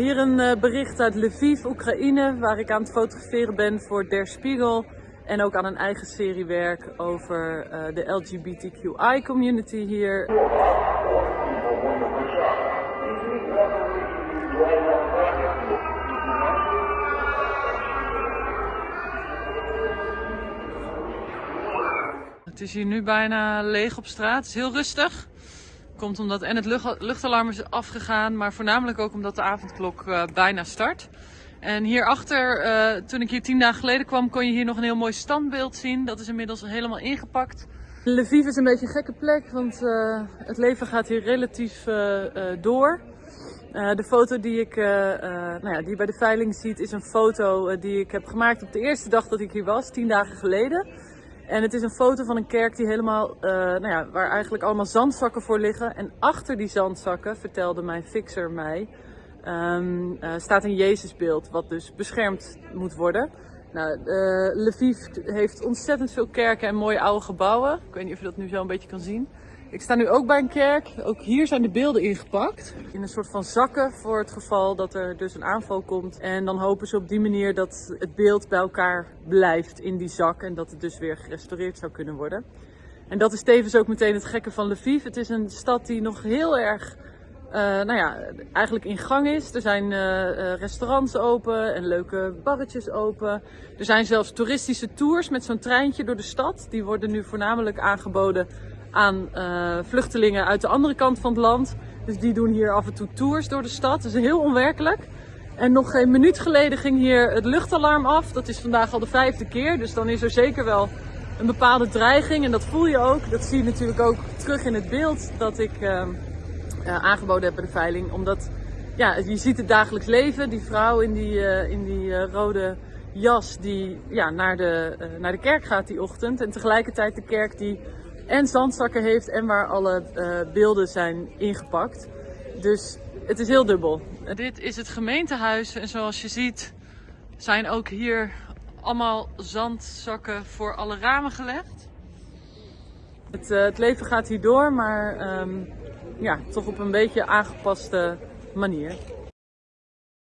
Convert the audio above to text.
Hier een eh, bericht uit Lviv, Oekraïne, waar ik aan het fotograferen ben voor Der Spiegel. En ook aan een eigen serie werk over eh, de LGBTQI community hier. Het is hier nu bijna leeg op straat. Het is heel rustig. Komt omdat en het lucht, luchtalarm is afgegaan, maar voornamelijk ook omdat de avondklok uh, bijna start. En hierachter, uh, toen ik hier tien dagen geleden kwam, kon je hier nog een heel mooi standbeeld zien. Dat is inmiddels helemaal ingepakt. Lviv is een beetje een gekke plek, want uh, het leven gaat hier relatief door. de foto die, ik, nou ja, die bij de veiling ziet, is een foto die ik heb gemaakt op de eerste dag dat ik hier was, tien dagen geleden. En het is een foto van een kerk die helemaal, uh, nou ja, waar eigenlijk allemaal zandzakken voor liggen. En achter die zandzakken, vertelde mijn fixer mij, um, uh, staat een Jezusbeeld wat dus beschermd moet worden. Nou, uh, Lviv heeft ontzettend veel kerken en mooie oude gebouwen. Ik weet niet of je dat nu zo een beetje kan zien. Ik sta nu ook bij een kerk. Ook hier zijn de beelden ingepakt. In een soort van zakken voor het geval dat er dus een aanval komt. En dan hopen ze op die manier dat het beeld bij elkaar blijft in die zak. En dat het dus weer gerestaureerd zou kunnen worden. En dat is tevens ook meteen het gekke van Lviv. Het is een stad die nog heel erg uh, nou ja, eigenlijk in gang is. Er zijn uh, restaurants open en leuke barretjes open. Er zijn zelfs toeristische tours met zo'n treintje door de stad. Die worden nu voornamelijk aangeboden aan uh, vluchtelingen uit de andere kant van het land. Dus die doen hier af en toe tours door de stad. Dat is heel onwerkelijk. En nog geen minuut geleden ging hier het luchtalarm af. Dat is vandaag al de vijfde keer. Dus dan is er zeker wel een bepaalde dreiging. En dat voel je ook. Dat zie je natuurlijk ook terug in het beeld dat ik uh, uh, aangeboden heb bij de veiling. Omdat ja, je ziet het dagelijks leven. Die vrouw in die, in die rode jas die ja, naar, de, naar de kerk gaat die ochtend. En tegelijkertijd de kerk die en zandzakken heeft en waar alle uh, beelden zijn ingepakt. Dus het is heel dubbel. Dit is het gemeentehuis en zoals je ziet zijn ook hier allemaal zandzakken voor alle ramen gelegd. Het, uh, het leven gaat hier door, maar um, ja, toch op een beetje aangepaste manier.